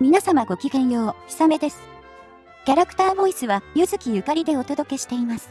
皆様ごきげんよう、ひさめです。キャラクターボイスは、ゆずきゆかりでお届けしています。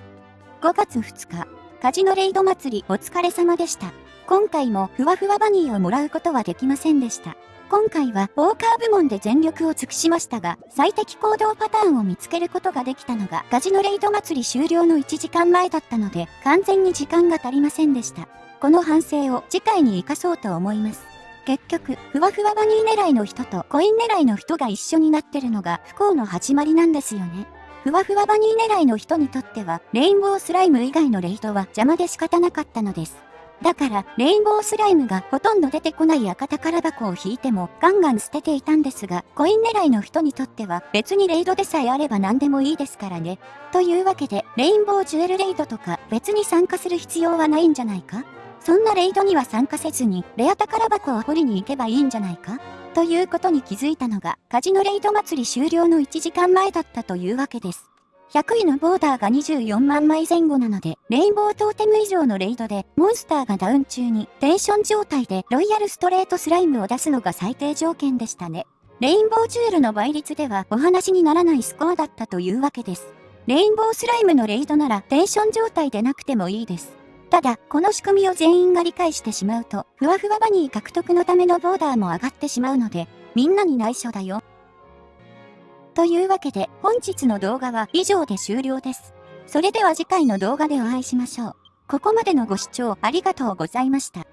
5月2日、カジノレイド祭りお疲れ様でした。今回もふわふわバニーをもらうことはできませんでした。今回はウォーカー部門で全力を尽くしましたが、最適行動パターンを見つけることができたのがカジノレイド祭り終了の1時間前だったので、完全に時間が足りませんでした。この反省を次回に活かそうと思います。結局、ふわふわバニー狙いの人とコイン狙いの人が一緒になってるのが不幸の始まりなんですよね。ふわふわバニー狙いの人にとっては、レインボースライム以外のレイドは邪魔で仕方なかったのです。だから、レインボースライムがほとんど出てこない赤宝箱を引いてもガンガン捨てていたんですが、コイン狙いの人にとっては別にレイドでさえあれば何でもいいですからね。というわけで、レインボージュエルレイドとか別に参加する必要はないんじゃないか？そんなレイドには参加せずに、レア宝箱を掘りに行けばいいんじゃないか？ということに気づいたのが、カジノレイド祭り終了の1時間前だったというわけです。100位のボーダーが24万枚前後なので、レインボートーテム以上のレイドで、モンスターがダウン中に、テンション状態でロイヤルストレートスライムを出すのが最低条件でしたね。レインボージュエルの倍率ではお話にならないスコアだったというわけです。レインボースライムのレイドならテンション状態でなくてもいいです。ただ、この仕組みを全員が理解してしまうと、ふわふわバニー獲得のためのボーダーも上がってしまうので、みんなに内緒だよ。というわけで本日の動画は以上で終了です。それでは次回の動画でお会いしましょう。ここまでのご視聴ありがとうございました。